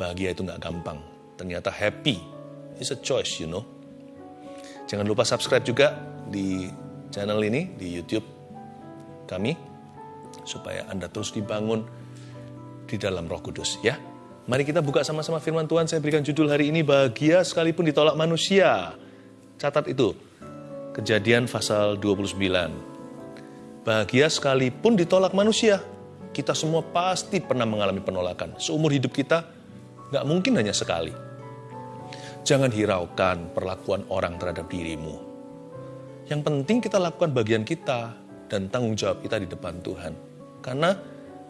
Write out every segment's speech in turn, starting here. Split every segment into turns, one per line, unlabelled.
bahagia itu nggak gampang. Ternyata happy is a choice, you know. Jangan lupa subscribe juga di channel ini di YouTube kami supaya Anda terus dibangun di dalam Roh Kudus ya. Mari kita buka sama-sama firman Tuhan. Saya berikan judul hari ini bahagia sekalipun ditolak manusia. Catat itu. Kejadian pasal 29. Bahagia sekalipun ditolak manusia. Kita semua pasti pernah mengalami penolakan. Seumur hidup kita nggak mungkin hanya sekali. Jangan hiraukan perlakuan orang terhadap dirimu. Yang penting kita lakukan bagian kita dan tanggung jawab kita di depan Tuhan. Karena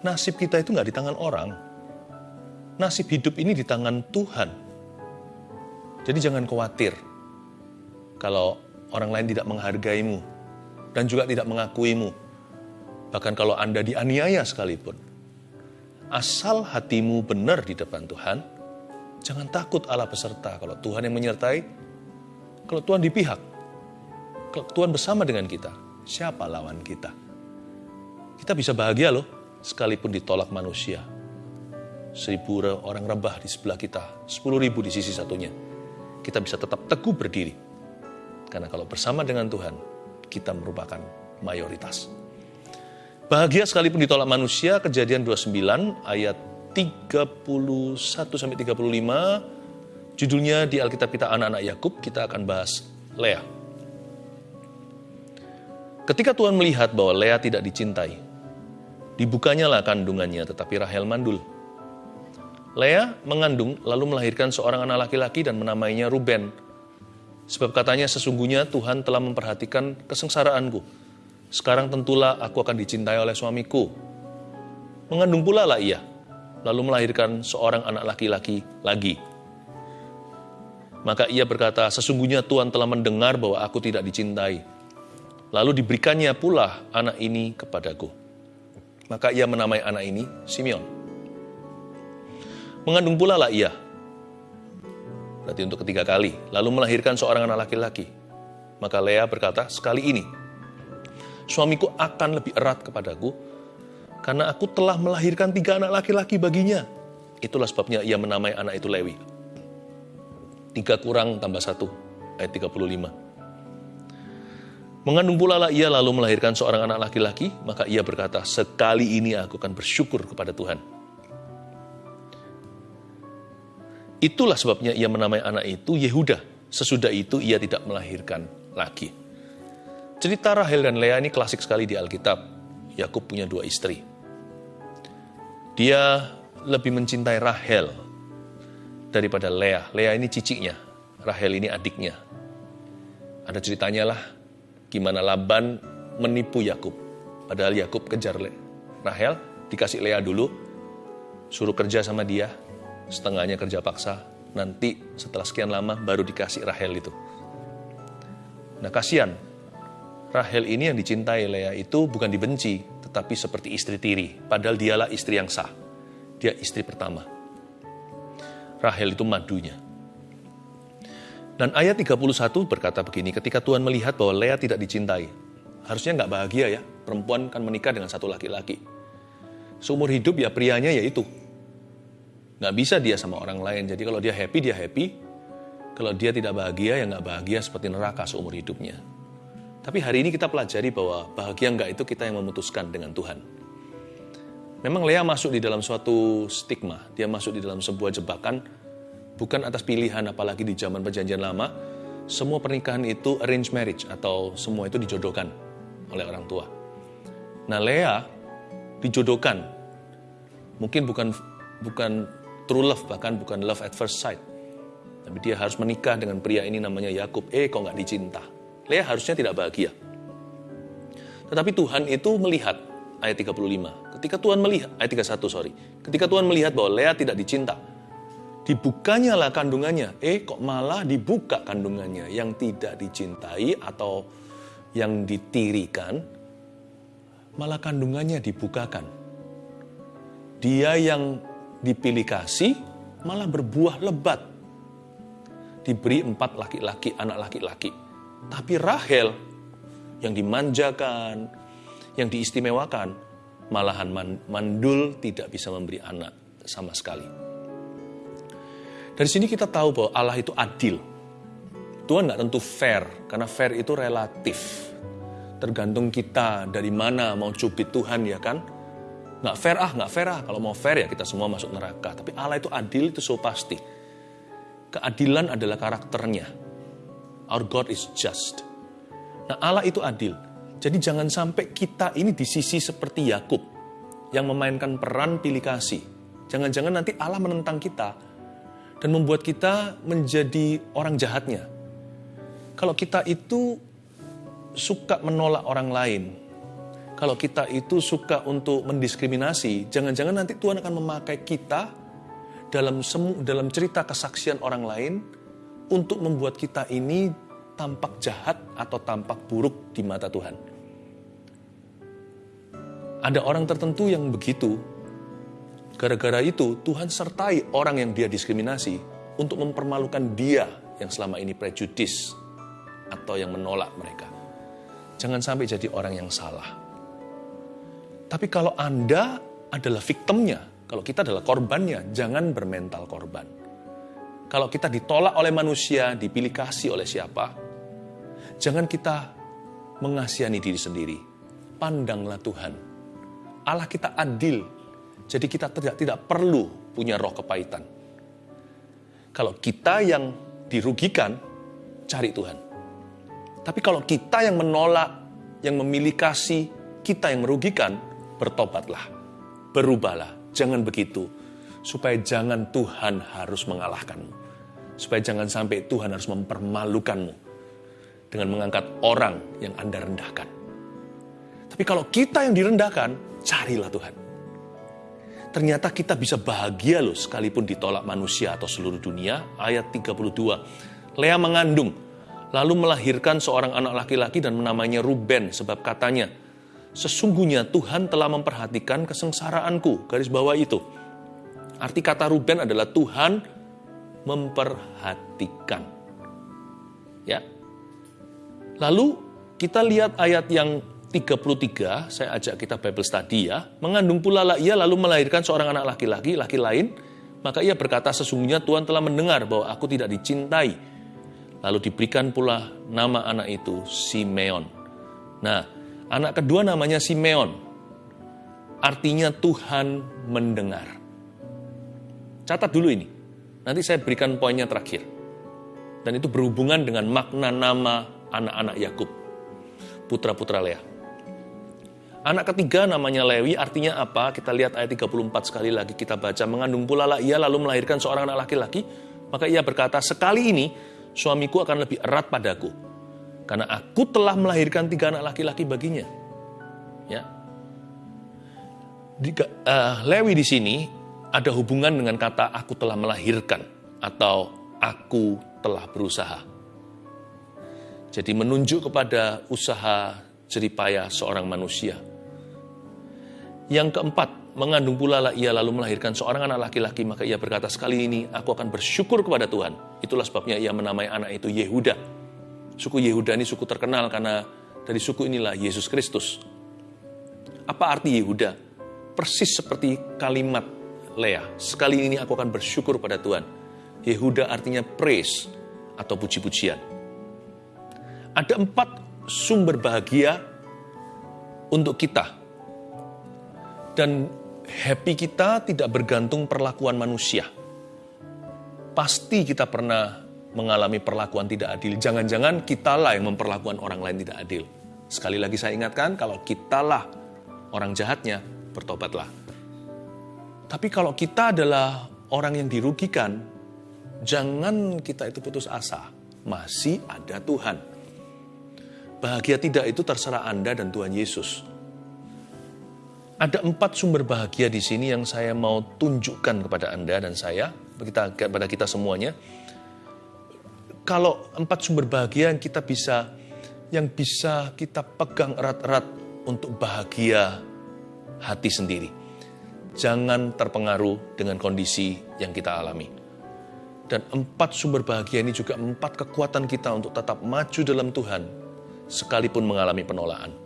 nasib kita itu nggak di tangan orang. Nasib hidup ini di tangan Tuhan. Jadi jangan khawatir kalau orang lain tidak menghargaimu dan juga tidak mengakuimu. Bahkan kalau Anda dianiaya sekalipun. Asal hatimu benar di depan Tuhan, jangan takut Allah beserta. Kalau Tuhan yang menyertai, kalau Tuhan di pihak, kalau Tuhan bersama dengan kita, siapa lawan kita? Kita bisa bahagia loh, sekalipun ditolak manusia. Seribu orang rebah di sebelah kita, sepuluh ribu di sisi satunya. Kita bisa tetap teguh berdiri. Karena kalau bersama dengan Tuhan, kita merupakan mayoritas. Bahagia sekalipun ditolak manusia, kejadian 29 ayat 31 sampai 35. Judulnya di Alkitab kita anak-anak Yakub, kita akan bahas Lea. Ketika Tuhan melihat bahwa Lea tidak dicintai, dibukanya lah kandungannya, tetapi Rahel mandul. Lea mengandung lalu melahirkan seorang anak laki-laki dan menamainya Ruben. Sebab katanya sesungguhnya Tuhan telah memperhatikan kesengsaraanku sekarang tentulah aku akan dicintai oleh suamiku. Mengandung pula lah ia, lalu melahirkan seorang anak laki-laki lagi. Maka ia berkata, sesungguhnya Tuhan telah mendengar bahwa aku tidak dicintai. Lalu diberikannya pula anak ini kepadaku. Maka ia menamai anak ini Simeon. Mengandung pula lah ia. Berarti untuk ketiga kali. Lalu melahirkan seorang anak laki-laki. Maka Lea berkata, sekali ini suamiku akan lebih erat kepadaku, karena aku telah melahirkan tiga anak laki-laki baginya. Itulah sebabnya ia menamai anak itu Lewi. Tiga kurang tambah satu, ayat 35. Mengandung pula lah ia lalu melahirkan seorang anak laki-laki, maka ia berkata, sekali ini aku akan bersyukur kepada Tuhan. Itulah sebabnya ia menamai anak itu Yehuda. Sesudah itu ia tidak melahirkan lagi. Cerita Rahel dan Lea ini klasik sekali di Alkitab. Yakub punya dua istri. Dia lebih mencintai Rahel daripada Lea. Lea ini ciciknya, Rahel ini adiknya. Ada ceritanya lah gimana Laban menipu Yakub. Padahal Yakub kejar Rahel, dikasih Lea dulu, suruh kerja sama dia, setengahnya kerja paksa. Nanti setelah sekian lama baru dikasih Rahel itu. Nah kasihan, Rahel ini yang dicintai Lea itu bukan dibenci, tetapi seperti istri tiri. Padahal dialah istri yang sah. Dia istri pertama. Rahel itu madunya. Dan ayat 31 berkata begini, ketika Tuhan melihat bahwa Lea tidak dicintai, harusnya nggak bahagia ya, perempuan kan menikah dengan satu laki-laki. Seumur hidup ya prianya ya itu. Nggak bisa dia sama orang lain, jadi kalau dia happy, dia happy. Kalau dia tidak bahagia, ya nggak bahagia seperti neraka seumur hidupnya. Tapi hari ini kita pelajari bahwa bahagia enggak itu kita yang memutuskan dengan Tuhan. Memang Lea masuk di dalam suatu stigma, dia masuk di dalam sebuah jebakan, bukan atas pilihan apalagi di zaman perjanjian lama, semua pernikahan itu arranged marriage atau semua itu dijodohkan oleh orang tua. Nah Lea dijodohkan, mungkin bukan bukan true love bahkan bukan love at first sight, tapi dia harus menikah dengan pria ini namanya Yakub. Eh kok nggak dicinta? Lea harusnya tidak bahagia. Tetapi Tuhan itu melihat, ayat 35. Ketika Tuhan melihat, ayat 31 sorry. Ketika Tuhan melihat bahwa Lea tidak dicinta, dibukanya lah kandungannya. Eh kok malah dibuka kandungannya yang tidak dicintai atau yang ditirikan, malah kandungannya dibukakan. Dia yang dipilih kasih malah berbuah lebat. Diberi empat laki-laki, anak laki-laki tapi Rahel yang dimanjakan, yang diistimewakan, malahan mandul tidak bisa memberi anak sama sekali. Dari sini kita tahu bahwa Allah itu adil. Tuhan nggak tentu fair, karena fair itu relatif. Tergantung kita dari mana mau cubit Tuhan ya kan. Nggak fair ah, nggak fair ah. Kalau mau fair ya kita semua masuk neraka. Tapi Allah itu adil itu so pasti. Keadilan adalah karakternya. Our God is just. Nah Allah itu adil. Jadi jangan sampai kita ini di sisi seperti Yakub yang memainkan peran pilih kasih. Jangan-jangan nanti Allah menentang kita dan membuat kita menjadi orang jahatnya. Kalau kita itu suka menolak orang lain, kalau kita itu suka untuk mendiskriminasi, jangan-jangan nanti Tuhan akan memakai kita dalam semu, dalam cerita kesaksian orang lain untuk membuat kita ini tampak jahat atau tampak buruk di mata Tuhan. Ada orang tertentu yang begitu. Gara-gara itu, Tuhan sertai orang yang dia diskriminasi untuk mempermalukan dia yang selama ini prejudis atau yang menolak mereka. Jangan sampai jadi orang yang salah. Tapi kalau Anda adalah victimnya, kalau kita adalah korbannya, jangan bermental korban. Kalau kita ditolak oleh manusia, dipilih kasih oleh siapa, jangan kita mengasihani diri sendiri. Pandanglah Tuhan Allah kita adil. Jadi kita tidak tidak perlu punya roh kepahitan. Kalau kita yang dirugikan, cari Tuhan. Tapi kalau kita yang menolak, yang memilih kasih, kita yang merugikan, bertobatlah, berubahlah. Jangan begitu, supaya jangan Tuhan harus mengalahkanmu. Supaya jangan sampai Tuhan harus mempermalukanmu dengan mengangkat orang yang Anda rendahkan. Tapi kalau kita yang direndahkan, Carilah Tuhan. Ternyata kita bisa bahagia loh sekalipun ditolak manusia atau seluruh dunia. Ayat 32. Lea mengandung, lalu melahirkan seorang anak laki-laki dan menamainya Ruben sebab katanya, Sesungguhnya Tuhan telah memperhatikan kesengsaraanku. Garis bawah itu. Arti kata Ruben adalah Tuhan memperhatikan. Ya. Lalu kita lihat ayat yang 33, saya ajak kita Bible study ya, mengandung pula lah ia lalu melahirkan seorang anak laki-laki, laki lain, maka ia berkata sesungguhnya Tuhan telah mendengar bahwa aku tidak dicintai. Lalu diberikan pula nama anak itu Simeon. Nah, anak kedua namanya Simeon. Artinya Tuhan mendengar. Catat dulu ini. Nanti saya berikan poinnya terakhir. Dan itu berhubungan dengan makna nama anak-anak Yakub, putra-putra Leah. Anak ketiga namanya Lewi, artinya apa? Kita lihat ayat 34 sekali lagi kita baca. Mengandung pula lah ia lalu melahirkan seorang anak laki-laki. Maka ia berkata, sekali ini suamiku akan lebih erat padaku. Karena aku telah melahirkan tiga anak laki-laki baginya. Ya. Di, uh, Lewi di sini ada hubungan dengan kata aku telah melahirkan atau aku telah berusaha. Jadi menunjuk kepada usaha jeripaya seorang manusia yang keempat, mengandung pula ia lalu melahirkan seorang anak laki-laki, maka ia berkata, sekali ini aku akan bersyukur kepada Tuhan. Itulah sebabnya ia menamai anak itu Yehuda. Suku Yehuda ini suku terkenal karena dari suku inilah Yesus Kristus. Apa arti Yehuda? Persis seperti kalimat Lea. Sekali ini aku akan bersyukur pada Tuhan. Yehuda artinya praise atau puji-pujian. Ada empat sumber bahagia untuk kita dan happy kita tidak bergantung perlakuan manusia. Pasti kita pernah mengalami perlakuan tidak adil. Jangan-jangan kitalah yang memperlakukan orang lain tidak adil. Sekali lagi saya ingatkan, kalau kitalah orang jahatnya, bertobatlah. Tapi kalau kita adalah orang yang dirugikan, jangan kita itu putus asa. Masih ada Tuhan. Bahagia tidak itu terserah Anda dan Tuhan Yesus. Ada empat sumber bahagia di sini yang saya mau tunjukkan kepada Anda dan saya, kita, kepada kita semuanya. Kalau empat sumber bahagia yang kita bisa, yang bisa kita pegang erat-erat untuk bahagia hati sendiri. Jangan terpengaruh dengan kondisi yang kita alami. Dan empat sumber bahagia ini juga empat kekuatan kita untuk tetap maju dalam Tuhan, sekalipun mengalami penolakan.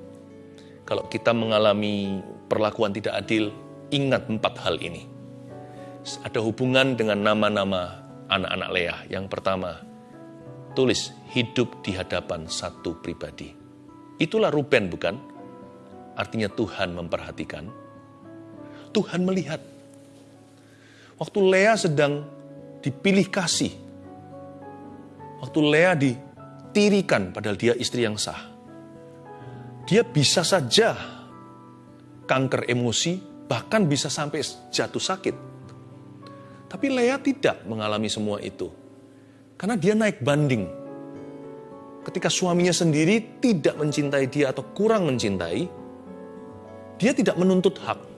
Kalau kita mengalami perlakuan tidak adil, ingat empat hal ini. Ada hubungan dengan nama-nama anak-anak Leah. Yang pertama, tulis hidup di hadapan satu pribadi. Itulah Ruben bukan? Artinya Tuhan memperhatikan. Tuhan melihat. Waktu Leah sedang dipilih kasih. Waktu Leah ditirikan padahal dia istri yang sah. Dia bisa saja kanker emosi, bahkan bisa sampai jatuh sakit. Tapi Leah tidak mengalami semua itu. Karena dia naik banding. Ketika suaminya sendiri tidak mencintai dia atau kurang mencintai, dia tidak menuntut hak.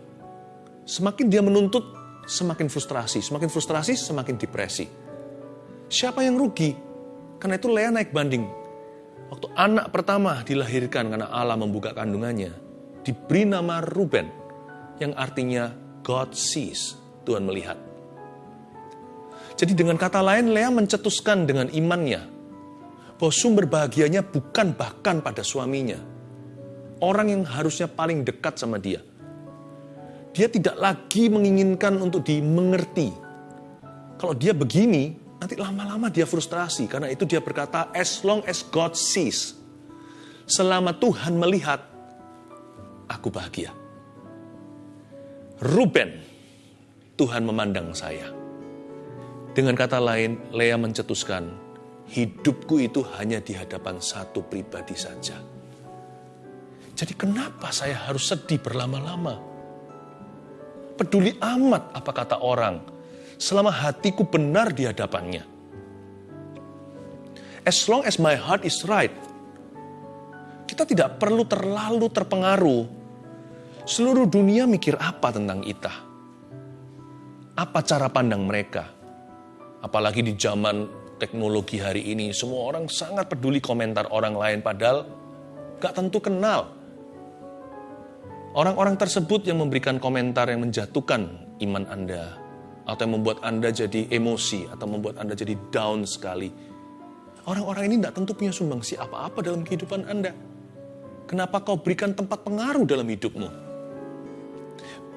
Semakin dia menuntut, semakin frustrasi. Semakin frustrasi, semakin depresi. Siapa yang rugi? Karena itu Leah naik banding. Waktu anak pertama dilahirkan karena Allah membuka kandungannya, diberi nama Ruben, yang artinya God sees, Tuhan melihat. Jadi dengan kata lain, Lea mencetuskan dengan imannya bahwa sumber bahagianya bukan bahkan pada suaminya. Orang yang harusnya paling dekat sama dia. Dia tidak lagi menginginkan untuk dimengerti. Kalau dia begini, nanti lama-lama dia frustrasi. Karena itu dia berkata, as long as God sees. Selama Tuhan melihat, aku bahagia. Ruben, Tuhan memandang saya. Dengan kata lain, Lea mencetuskan, hidupku itu hanya di hadapan satu pribadi saja. Jadi kenapa saya harus sedih berlama-lama? Peduli amat apa kata orang, selama hatiku benar di hadapannya. As long as my heart is right, kita tidak perlu terlalu terpengaruh. Seluruh dunia mikir apa tentang kita? Apa cara pandang mereka? Apalagi di zaman teknologi hari ini, semua orang sangat peduli komentar orang lain, padahal gak tentu kenal. Orang-orang tersebut yang memberikan komentar yang menjatuhkan iman Anda, atau yang membuat Anda jadi emosi, atau membuat Anda jadi down sekali. Orang-orang ini tidak tentu punya sumbangsi apa-apa dalam kehidupan Anda. Kenapa kau berikan tempat pengaruh dalam hidupmu?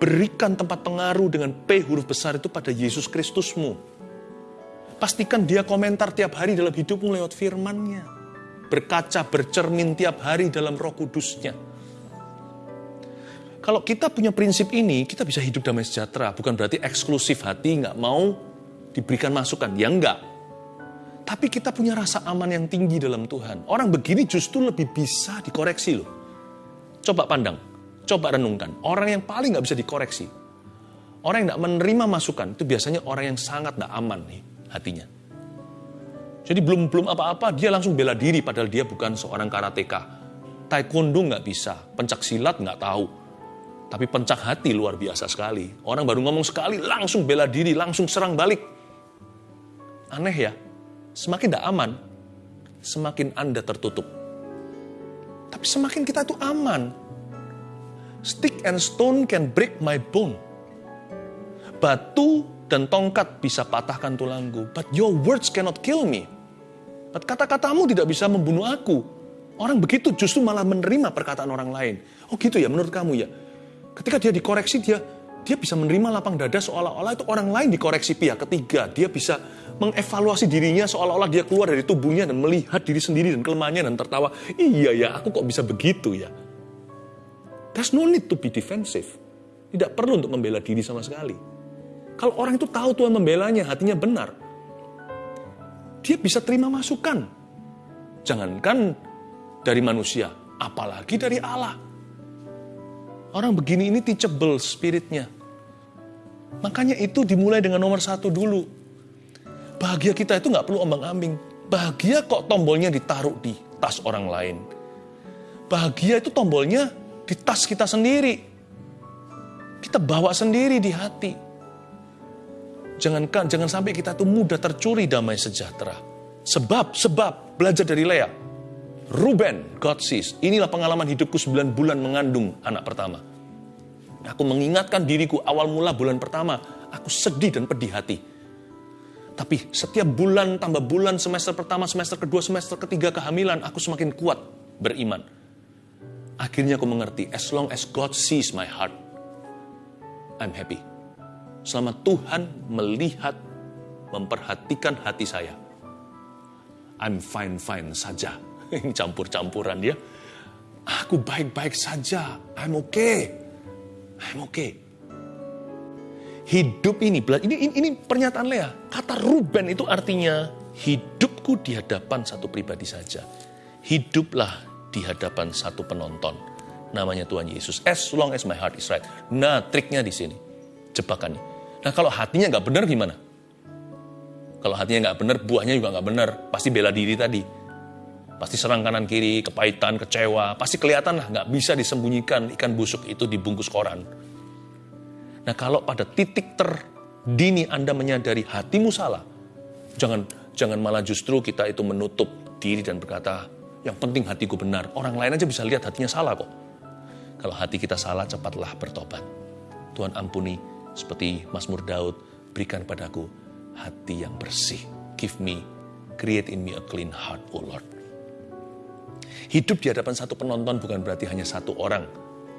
Berikan tempat pengaruh dengan P huruf besar itu pada Yesus Kristusmu Pastikan dia komentar tiap hari dalam hidupmu lewat firmannya. Berkaca, bercermin tiap hari dalam roh kudusnya. Kalau kita punya prinsip ini, kita bisa hidup damai sejahtera. Bukan berarti eksklusif hati, nggak mau diberikan masukan. Ya enggak. Tapi kita punya rasa aman yang tinggi dalam Tuhan. Orang begini justru lebih bisa dikoreksi loh. Coba pandang, coba renungkan. Orang yang paling nggak bisa dikoreksi. Orang yang nggak menerima masukan, itu biasanya orang yang sangat nggak aman nih hatinya. Jadi belum belum apa-apa dia langsung bela diri padahal dia bukan seorang karateka. Taekwondo nggak bisa, pencak silat nggak tahu. Tapi pencak hati luar biasa sekali. Orang baru ngomong sekali langsung bela diri, langsung serang balik. Aneh ya, semakin tidak aman, semakin Anda tertutup. Tapi semakin kita itu aman. Stick and stone can break my bone. Batu dan tongkat bisa patahkan tulangku. But your words cannot kill me. But kata-katamu tidak bisa membunuh aku. Orang begitu justru malah menerima perkataan orang lain. Oh gitu ya menurut kamu ya. Ketika dia dikoreksi dia dia bisa menerima lapang dada seolah-olah itu orang lain dikoreksi pihak ketiga. Dia bisa mengevaluasi dirinya seolah-olah dia keluar dari tubuhnya dan melihat diri sendiri dan kelemahannya dan tertawa. Iya ya, aku kok bisa begitu ya. There's no need to be defensive. Tidak perlu untuk membela diri sama sekali. Kalau orang itu tahu Tuhan membelanya, hatinya benar. Dia bisa terima masukan. Jangankan dari manusia, apalagi dari Allah. Orang begini ini teachable spiritnya. Makanya itu dimulai dengan nomor satu dulu. Bahagia kita itu nggak perlu ombang-ambing. Bahagia kok tombolnya ditaruh di tas orang lain. Bahagia itu tombolnya di tas kita sendiri. Kita bawa sendiri di hati. Jangan jangan sampai kita tuh mudah tercuri damai sejahtera. Sebab, sebab, belajar dari Lea. Ruben, God sees. Inilah pengalaman hidupku 9 bulan mengandung anak pertama. Aku mengingatkan diriku awal mula bulan pertama, aku sedih dan pedih hati. Tapi setiap bulan tambah bulan, semester pertama, semester kedua, semester ketiga kehamilan, aku semakin kuat beriman. Akhirnya aku mengerti, as long as God sees my heart, I'm happy selama Tuhan melihat memperhatikan hati saya. I'm fine-fine saja. Ini campur-campuran dia. Aku baik-baik saja. I'm okay. I'm okay. Hidup ini, ini, ini, ini pernyataan Lea. Kata Ruben itu artinya hidupku di hadapan satu pribadi saja. Hiduplah di hadapan satu penonton. Namanya Tuhan Yesus. As long as my heart is right. Nah, triknya di sini. Jebakannya. Nah, kalau hatinya nggak benar gimana? Kalau hatinya nggak benar, buahnya juga nggak benar. Pasti bela diri tadi. Pasti serang kanan kiri, kepahitan, kecewa. Pasti kelihatan lah, nggak bisa disembunyikan ikan busuk itu dibungkus koran. Nah kalau pada titik terdini Anda menyadari hatimu salah, jangan jangan malah justru kita itu menutup diri dan berkata, yang penting hatiku benar. Orang lain aja bisa lihat hatinya salah kok. Kalau hati kita salah, cepatlah bertobat. Tuhan ampuni, seperti Mazmur Daud, berikan padaku hati yang bersih. Give me, create in me a clean heart, O Lord. Hidup di hadapan satu penonton bukan berarti hanya satu orang,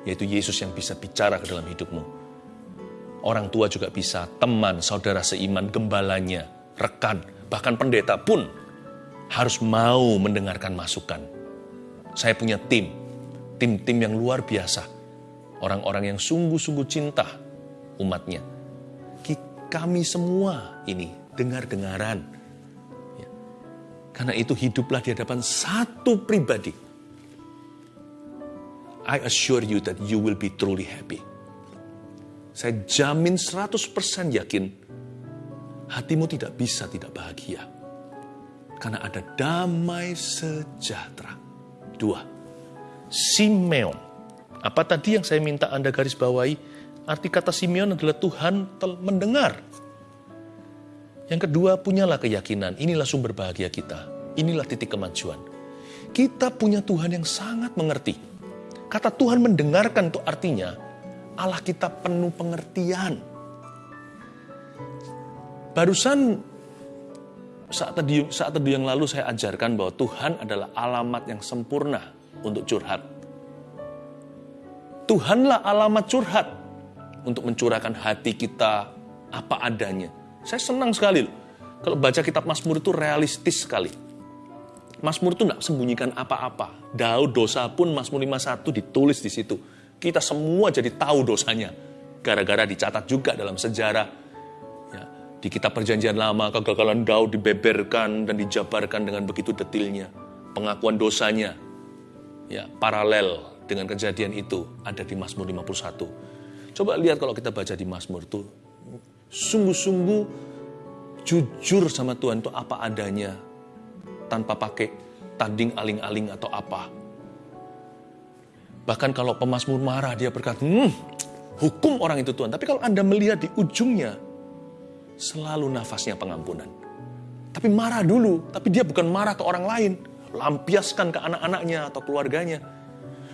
yaitu Yesus yang bisa bicara ke dalam hidupmu Orang tua juga bisa, teman, saudara seiman, gembalanya, rekan, bahkan pendeta pun harus mau mendengarkan masukan. Saya punya tim, tim-tim yang luar biasa. Orang-orang yang sungguh-sungguh cinta umatnya. Kami semua ini dengar-dengaran. Karena itu hiduplah di hadapan satu pribadi. I assure you that you will be truly happy. Saya jamin 100% yakin hatimu tidak bisa tidak bahagia. Karena ada damai sejahtera. Dua, Simeon. Apa tadi yang saya minta Anda garis bawahi? Arti kata Simeon adalah Tuhan mendengar. Yang kedua, punyalah keyakinan. Inilah sumber bahagia kita. Inilah titik kemajuan. Kita punya Tuhan yang sangat mengerti. Kata Tuhan mendengarkan itu artinya Allah kita penuh pengertian. Barusan saat tadi saat tadi yang lalu saya ajarkan bahwa Tuhan adalah alamat yang sempurna untuk curhat. Tuhanlah alamat curhat untuk mencurahkan hati kita apa adanya. Saya senang sekali loh. Kalau baca kitab Mazmur itu realistis sekali. Mazmur itu tidak sembunyikan apa-apa. Daud dosa pun Mazmur 51 ditulis di situ kita semua jadi tahu dosanya. Gara-gara dicatat juga dalam sejarah. Ya, di kitab perjanjian lama, kegagalan Daud dibeberkan dan dijabarkan dengan begitu detilnya. Pengakuan dosanya ya paralel dengan kejadian itu ada di Mazmur 51. Coba lihat kalau kita baca di Mazmur itu sungguh-sungguh jujur sama Tuhan itu apa adanya tanpa pakai tanding aling-aling atau apa. Bahkan kalau pemazmur marah, dia berkata, hmm, hukum orang itu Tuhan. Tapi kalau Anda melihat di ujungnya, selalu nafasnya pengampunan. Tapi marah dulu, tapi dia bukan marah ke orang lain. Lampiaskan ke anak-anaknya atau keluarganya.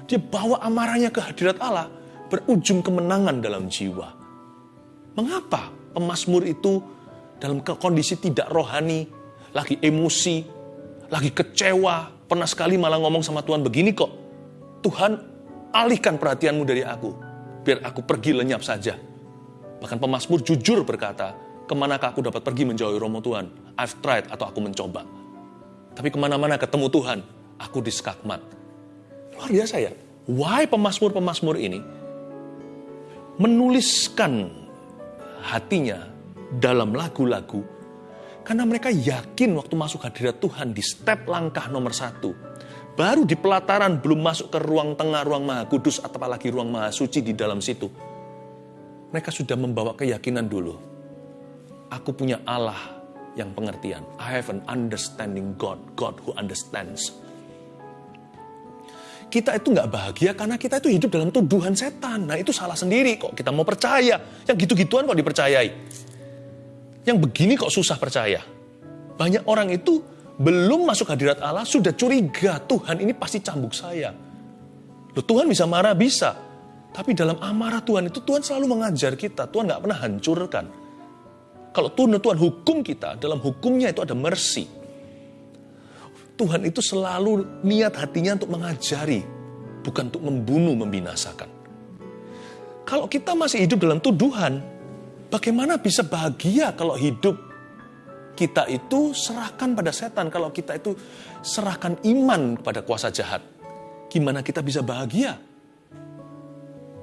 Dia bawa amarahnya ke hadirat Allah, berujung kemenangan dalam jiwa. Mengapa pemazmur itu dalam kondisi tidak rohani, lagi emosi, lagi kecewa, pernah sekali malah ngomong sama Tuhan begini kok, Tuhan alihkan perhatianmu dari aku, biar aku pergi lenyap saja. Bahkan pemasmur jujur berkata, ke manakah aku dapat pergi menjauhi romo Tuhan? I've tried atau aku mencoba. Tapi ke mana-mana ketemu Tuhan, aku diskakmat. Luar biasa ya. Why pemasmur-pemasmur ini menuliskan hatinya dalam lagu-lagu karena mereka yakin waktu masuk hadirat Tuhan di step langkah nomor satu baru di pelataran belum masuk ke ruang tengah, ruang maha kudus, atau apalagi ruang maha suci di dalam situ. Mereka sudah membawa keyakinan dulu. Aku punya Allah yang pengertian. I have an understanding God, God who understands. Kita itu nggak bahagia karena kita itu hidup dalam tuduhan setan. Nah itu salah sendiri kok kita mau percaya. Yang gitu-gituan kok dipercayai. Yang begini kok susah percaya. Banyak orang itu belum masuk hadirat Allah sudah curiga Tuhan ini pasti cambuk saya. Loh, Tuhan bisa marah bisa. Tapi dalam amarah Tuhan itu Tuhan selalu mengajar kita. Tuhan nggak pernah hancurkan. Kalau Tuhan, Tuhan hukum kita, dalam hukumnya itu ada mercy. Tuhan itu selalu niat hatinya untuk mengajari, bukan untuk membunuh, membinasakan. Kalau kita masih hidup dalam tuduhan, bagaimana bisa bahagia kalau hidup kita itu serahkan pada setan, kalau kita itu serahkan iman kepada kuasa jahat, gimana kita bisa bahagia?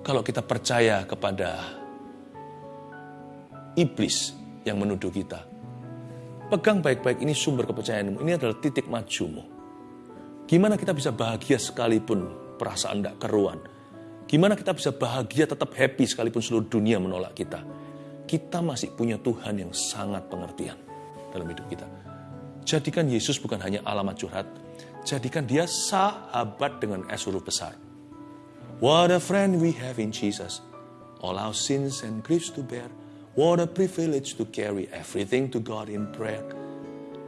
Kalau kita percaya kepada iblis yang menuduh kita. Pegang baik-baik ini sumber kepercayaanmu, ini adalah titik majumu. Gimana kita bisa bahagia sekalipun perasaan tidak keruan? Gimana kita bisa bahagia tetap happy sekalipun seluruh dunia menolak kita? Kita masih punya Tuhan yang sangat pengertian dalam hidup kita. Jadikan Yesus bukan hanya alamat curhat, jadikan dia sahabat dengan es huruf besar. What a friend we have in Jesus. All our sins and griefs to bear. What a privilege to carry everything to God in prayer.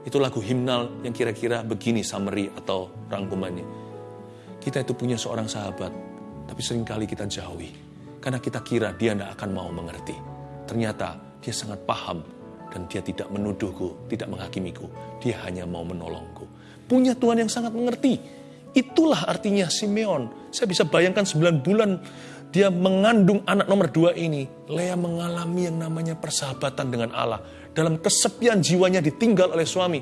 Itu lagu himnal yang kira-kira begini summary atau rangkumannya. Kita itu punya seorang sahabat, tapi sering kali kita jauhi. Karena kita kira dia tidak akan mau mengerti. Ternyata dia sangat paham dan dia tidak menuduhku, tidak menghakimiku. Dia hanya mau menolongku. Punya Tuhan yang sangat mengerti. Itulah artinya Simeon. Saya bisa bayangkan 9 bulan dia mengandung anak nomor dua ini, Lea mengalami yang namanya persahabatan dengan Allah. Dalam kesepian jiwanya ditinggal oleh suami.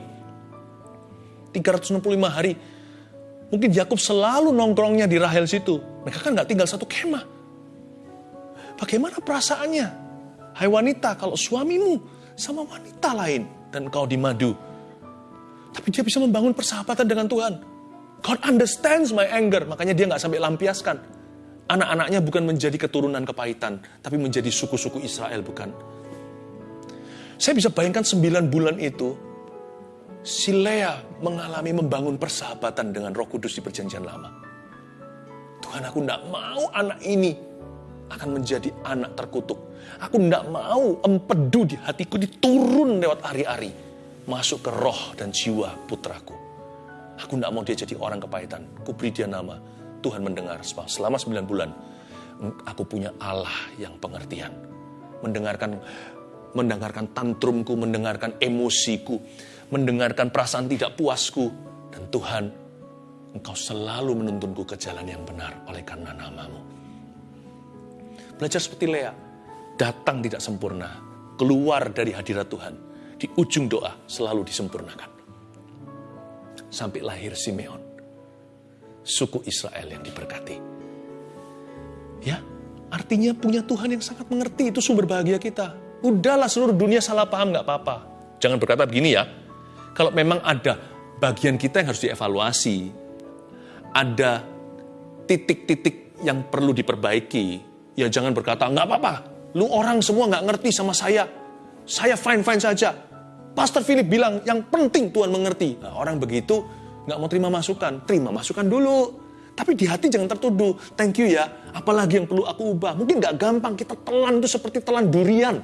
365 hari. Mungkin Yakub selalu nongkrongnya di Rahel situ. Mereka kan nggak tinggal satu kemah. Bagaimana perasaannya? Hai wanita, kalau suamimu sama wanita lain dan kau di madu. Tapi dia bisa membangun persahabatan dengan Tuhan. God understands my anger, makanya dia nggak sampai lampiaskan Anak-anaknya bukan menjadi keturunan kepahitan, tapi menjadi suku-suku Israel, bukan. Saya bisa bayangkan sembilan bulan itu, si Lea mengalami membangun persahabatan dengan roh kudus di perjanjian lama. Tuhan aku tidak mau anak ini akan menjadi anak terkutuk. Aku tidak mau empedu di hatiku diturun lewat hari-hari. Masuk ke roh dan jiwa putraku. Aku tidak mau dia jadi orang kepahitan. Kuberi dia nama Tuhan mendengar selama 9 bulan. Aku punya Allah yang pengertian. Mendengarkan mendengarkan tantrumku, mendengarkan emosiku, mendengarkan perasaan tidak puasku. Dan Tuhan, Engkau selalu menuntunku ke jalan yang benar oleh karena namamu. Belajar seperti Lea, datang tidak sempurna, keluar dari hadirat Tuhan. Di ujung doa selalu disempurnakan. Sampai lahir Simeon suku Israel yang diberkati. Ya, artinya punya Tuhan yang sangat mengerti itu sumber bahagia kita. Udahlah seluruh dunia salah paham nggak apa-apa. Jangan berkata begini ya, kalau memang ada bagian kita yang harus dievaluasi, ada titik-titik yang perlu diperbaiki, ya jangan berkata nggak apa-apa. Lu orang semua nggak ngerti sama saya, saya fine-fine saja. Pastor Philip bilang yang penting Tuhan mengerti. Nah, orang begitu nggak mau terima masukan, terima masukan dulu. Tapi di hati jangan tertuduh, thank you ya, apalagi yang perlu aku ubah. Mungkin nggak gampang, kita telan itu seperti telan durian.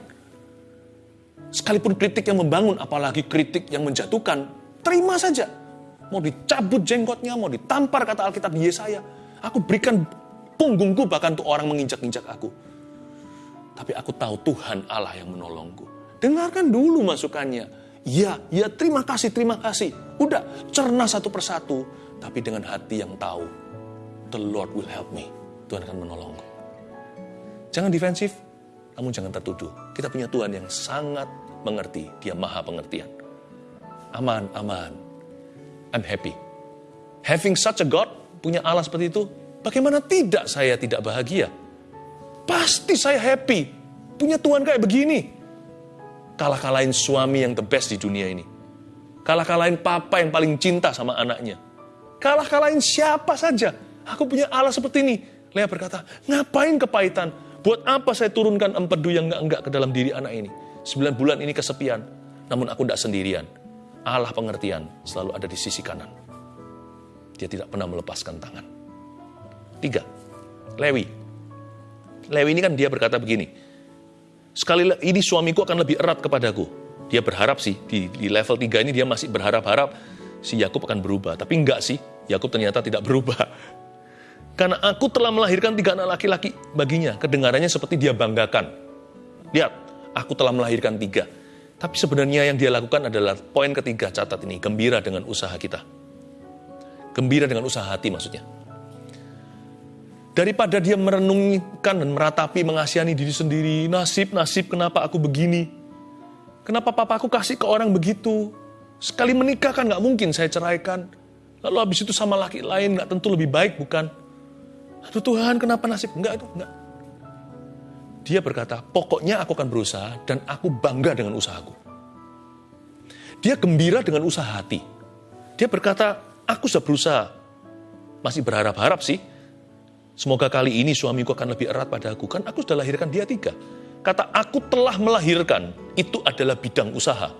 Sekalipun kritik yang membangun, apalagi kritik yang menjatuhkan, terima saja. Mau dicabut jenggotnya, mau ditampar kata Alkitab Yesaya. Aku berikan punggungku bahkan untuk orang menginjak-injak aku. Tapi aku tahu Tuhan Allah yang menolongku. Dengarkan dulu masukannya. Ya, ya terima kasih, terima kasih. Udah, cerna satu persatu. Tapi dengan hati yang tahu, the Lord will help me. Tuhan akan menolongku. Jangan defensif, namun jangan tertuduh. Kita punya Tuhan yang sangat mengerti. Dia maha pengertian. Aman, aman. I'm happy. Having such a God, punya Allah seperti itu, bagaimana tidak saya tidak bahagia? Pasti saya happy. Punya Tuhan kayak begini. Kalah-kalahin suami yang the best di dunia ini Kalah-kalahin papa yang paling cinta sama anaknya. Kalah-kalahin siapa saja. Aku punya Allah seperti ini. Lea berkata, ngapain kepahitan? Buat apa saya turunkan empedu yang enggak-enggak ke dalam diri anak ini? Sembilan bulan ini kesepian. Namun aku tidak sendirian. Allah pengertian selalu ada di sisi kanan. Dia tidak pernah melepaskan tangan. Tiga, Lewi. Lewi ini kan dia berkata begini, sekali ini suamiku akan lebih erat kepadaku dia berharap sih di, di level 3 ini dia masih berharap-harap si Yakub akan berubah. Tapi enggak sih, Yakub ternyata tidak berubah. Karena aku telah melahirkan tiga anak laki-laki baginya. Kedengarannya seperti dia banggakan. Lihat, aku telah melahirkan tiga. Tapi sebenarnya yang dia lakukan adalah poin ketiga catat ini, gembira dengan usaha kita. Gembira dengan usaha hati maksudnya. Daripada dia merenungkan dan meratapi, mengasihani diri sendiri, nasib, nasib kenapa aku begini, Kenapa papaku kasih ke orang begitu? Sekali menikah kan nggak mungkin saya ceraikan. Lalu habis itu sama laki lain nggak tentu lebih baik bukan? Aduh Tuhan kenapa nasib? Enggak itu, enggak. Dia berkata, pokoknya aku akan berusaha dan aku bangga dengan usahaku. Dia gembira dengan usaha hati. Dia berkata, aku sudah berusaha. Masih berharap-harap sih. Semoga kali ini suamiku akan lebih erat pada aku. Kan aku sudah lahirkan dia tiga. Kata aku telah melahirkan, itu adalah bidang usaha.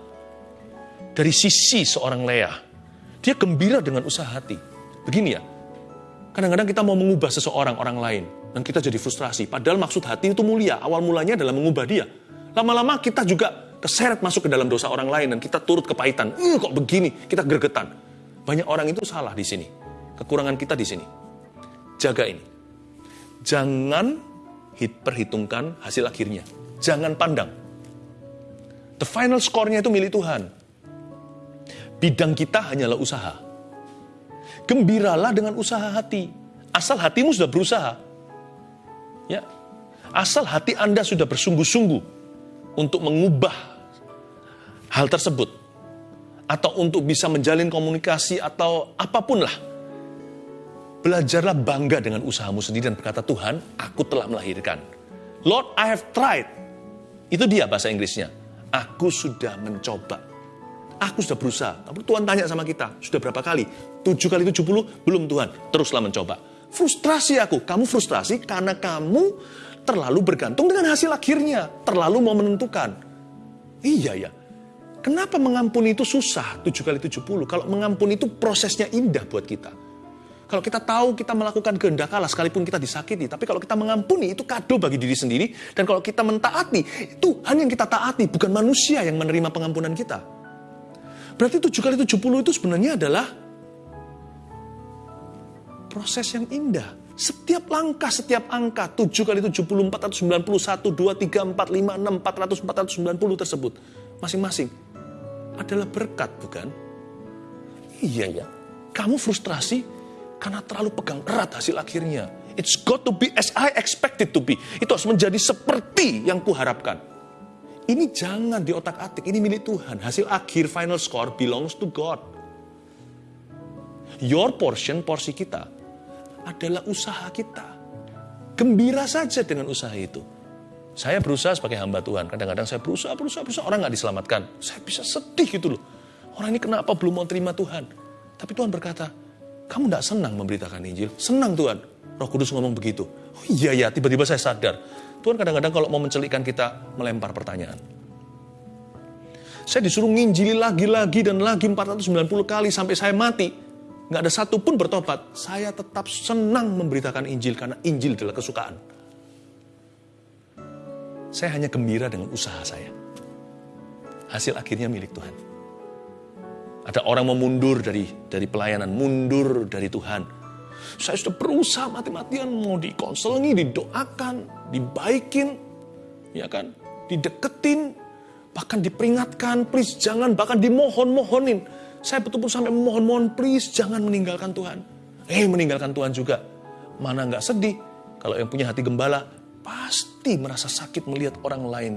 Dari sisi seorang Leah, dia gembira dengan usaha hati. Begini ya, kadang-kadang kita mau mengubah seseorang, orang lain, dan kita jadi frustrasi. Padahal maksud hati itu mulia, awal mulanya adalah mengubah dia. Lama-lama kita juga keseret masuk ke dalam dosa orang lain, dan kita turut kepahitan. Eh, kok begini? Kita gregetan. Banyak orang itu salah di sini. Kekurangan kita di sini. Jaga ini. Jangan perhitungkan hasil akhirnya. Jangan pandang. The final score-nya itu milik Tuhan. Bidang kita hanyalah usaha. Gembiralah dengan usaha hati. Asal hatimu sudah berusaha. Ya. Asal hati Anda sudah bersungguh-sungguh untuk mengubah hal tersebut atau untuk bisa menjalin komunikasi atau apa pun lah Belajarlah bangga dengan usahamu sendiri dan berkata, Tuhan, aku telah melahirkan. Lord, I have tried. Itu dia bahasa Inggrisnya. Aku sudah mencoba. Aku sudah berusaha. Tapi Tuhan tanya sama kita, sudah berapa kali? Tujuh kali tujuh puluh? Belum Tuhan. Teruslah mencoba. Frustrasi aku. Kamu frustrasi karena kamu terlalu bergantung dengan hasil akhirnya. Terlalu mau menentukan. Iya ya. Kenapa mengampuni itu susah tujuh kali tujuh puluh? Kalau mengampuni itu prosesnya indah buat kita. Kalau kita tahu kita melakukan kehendak Allah sekalipun kita disakiti, tapi kalau kita mengampuni itu kado bagi diri sendiri dan kalau kita mentaati, Tuhan yang kita taati bukan manusia yang menerima pengampunan kita. Berarti 7 kali 70 itu sebenarnya adalah proses yang indah. Setiap langkah, setiap angka 7 kali 70, 491, 2, 3, 4, 5, 6, 400, 490 tersebut masing-masing adalah berkat bukan? Iya ya. Kamu frustrasi karena terlalu pegang erat hasil akhirnya. It's got to be as I expected to be. Itu harus menjadi seperti yang kuharapkan. Ini jangan di otak atik, ini milik Tuhan. Hasil akhir final score belongs to God. Your portion, porsi kita, adalah usaha kita. Gembira saja dengan usaha itu. Saya berusaha sebagai hamba Tuhan. Kadang-kadang saya berusaha, berusaha, berusaha. Orang nggak diselamatkan. Saya bisa sedih gitu loh. Orang ini kenapa belum mau terima Tuhan? Tapi Tuhan berkata, kamu tidak senang memberitakan Injil? Senang Tuhan. Roh Kudus ngomong begitu. Oh iya ya, tiba-tiba saya sadar. Tuhan kadang-kadang kalau mau mencelikkan kita, melempar pertanyaan. Saya disuruh nginjili lagi-lagi dan lagi 490 kali sampai saya mati. Nggak ada satupun bertobat. Saya tetap senang memberitakan Injil karena Injil adalah kesukaan. Saya hanya gembira dengan usaha saya. Hasil akhirnya milik Tuhan. Ada orang mau mundur dari dari pelayanan, mundur dari Tuhan. Saya sudah berusaha mati-matian mau dikonselingi, didoakan, dibaikin, ya kan, dideketin, bahkan diperingatkan, please jangan, bahkan dimohon-mohonin. Saya betul-betul sampai mohon-mohon, please jangan meninggalkan Tuhan. Eh, meninggalkan Tuhan juga. Mana nggak sedih? Kalau yang punya hati gembala, pasti merasa sakit melihat orang lain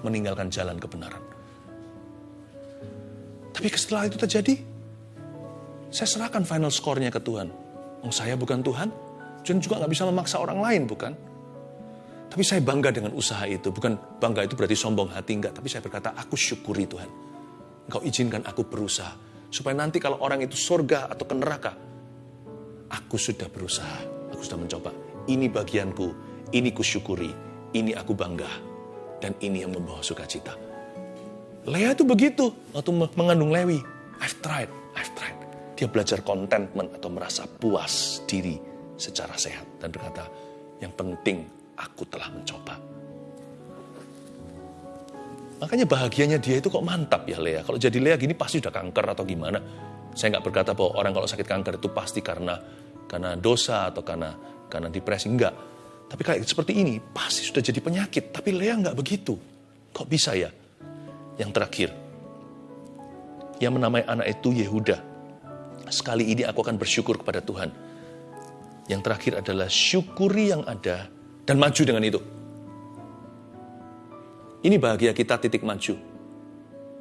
meninggalkan jalan kebenaran. Tapi setelah itu terjadi, saya serahkan final score-nya ke Tuhan. Oh, saya bukan Tuhan, dan juga nggak bisa memaksa orang lain, bukan? Tapi saya bangga dengan usaha itu. Bukan bangga itu berarti sombong hati, enggak. Tapi saya berkata, aku syukuri Tuhan. Engkau izinkan aku berusaha. Supaya nanti kalau orang itu surga atau ke neraka, aku sudah berusaha. Aku sudah mencoba. Ini bagianku, ini kusyukuri, ini aku bangga. Dan ini yang membawa sukacita. Lea itu begitu waktu mengandung Lewi. I've tried, I've tried. Dia belajar contentment atau merasa puas diri secara sehat dan berkata, yang penting aku telah mencoba. Makanya bahagianya dia itu kok mantap ya Lea. Kalau jadi Lea gini pasti udah kanker atau gimana. Saya nggak berkata bahwa orang kalau sakit kanker itu pasti karena karena dosa atau karena karena depresi enggak. Tapi kayak seperti ini pasti sudah jadi penyakit. Tapi Lea nggak begitu. Kok bisa ya? Yang terakhir, yang menamai anak itu Yehuda. Sekali ini aku akan bersyukur kepada Tuhan. Yang terakhir adalah syukuri yang ada dan maju dengan itu. Ini bahagia kita titik maju.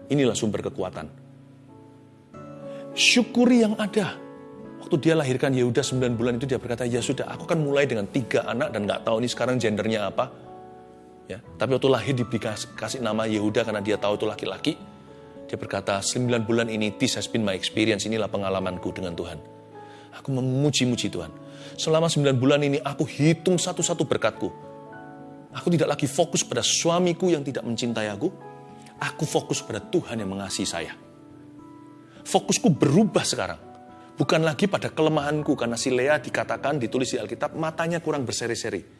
Inilah sumber kekuatan. Syukuri yang ada. Waktu dia lahirkan Yehuda 9 bulan itu dia berkata, ya sudah aku kan mulai dengan tiga anak dan nggak tahu ini sekarang gendernya apa. Ya, tapi waktu lahir dikasih kasih nama Yehuda karena dia tahu itu laki-laki. Dia berkata, 9 bulan ini, this has been my experience, inilah pengalamanku dengan Tuhan. Aku memuji-muji Tuhan. Selama 9 bulan ini aku hitung satu-satu berkatku. Aku tidak lagi fokus pada suamiku yang tidak mencintai aku. Aku fokus pada Tuhan yang mengasihi saya. Fokusku berubah sekarang. Bukan lagi pada kelemahanku karena si Lea dikatakan ditulis di Alkitab matanya kurang berseri-seri.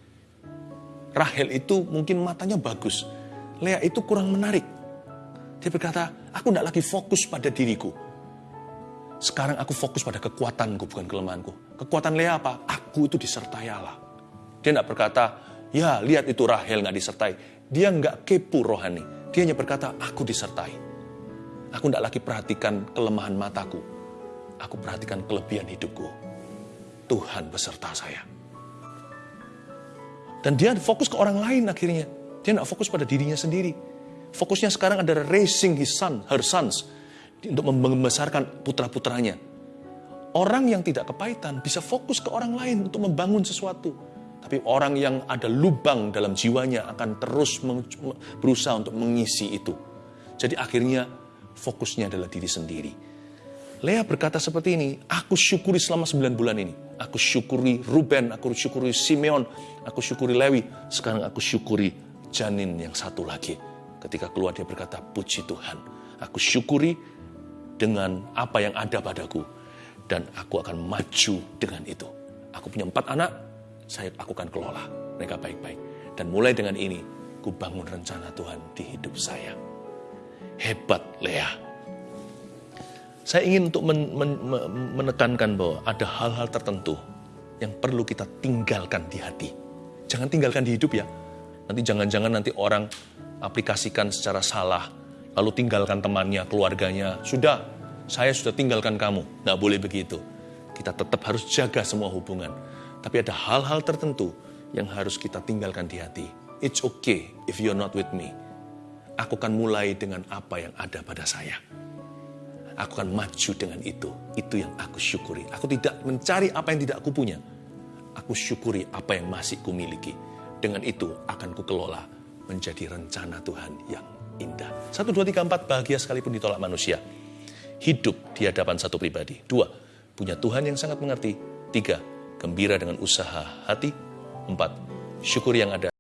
Rahel itu mungkin matanya bagus. Lea itu kurang menarik. Dia berkata, aku tidak lagi fokus pada diriku. Sekarang aku fokus pada kekuatanku, bukan kelemahanku. Kekuatan Lea apa? Aku itu disertai Allah. Dia tidak berkata, ya lihat itu Rahel nggak disertai. Dia nggak kepo rohani. Dia hanya berkata, aku disertai. Aku tidak lagi perhatikan kelemahan mataku. Aku perhatikan kelebihan hidupku. Tuhan beserta saya. Dan dia fokus ke orang lain akhirnya. Dia tidak fokus pada dirinya sendiri. Fokusnya sekarang adalah raising his son, her sons. Untuk membesarkan putra-putranya. Orang yang tidak kepahitan bisa fokus ke orang lain untuk membangun sesuatu. Tapi orang yang ada lubang dalam jiwanya akan terus berusaha untuk mengisi itu. Jadi akhirnya fokusnya adalah diri sendiri. Lea berkata seperti ini, aku syukuri selama 9 bulan ini. Aku syukuri Ruben, aku syukuri Simeon, aku syukuri Lewi. Sekarang aku syukuri janin yang satu lagi. Ketika keluar dia berkata, puji Tuhan. Aku syukuri dengan apa yang ada padaku. Dan aku akan maju dengan itu. Aku punya empat anak, saya aku akan kelola mereka baik-baik. Dan mulai dengan ini, ku bangun rencana Tuhan di hidup saya. Hebat Lea. Saya ingin untuk men, men, menekankan bahwa ada hal-hal tertentu yang perlu kita tinggalkan di hati. Jangan tinggalkan di hidup ya. Nanti jangan-jangan nanti orang aplikasikan secara salah, lalu tinggalkan temannya, keluarganya. Sudah, saya sudah tinggalkan kamu. Nggak boleh begitu. Kita tetap harus jaga semua hubungan. Tapi ada hal-hal tertentu yang harus kita tinggalkan di hati. It's okay if you're not with me. Aku akan mulai dengan apa yang ada pada saya. Aku akan maju dengan itu. Itu yang aku syukuri. Aku tidak mencari apa yang tidak aku punya. Aku syukuri apa yang masih kumiliki. Dengan itu akan kukelola menjadi rencana Tuhan yang indah. Satu, dua, tiga, empat, bahagia sekalipun ditolak manusia. Hidup di hadapan satu pribadi. Dua, punya Tuhan yang sangat mengerti. Tiga, gembira dengan usaha hati. Empat, syukur yang ada.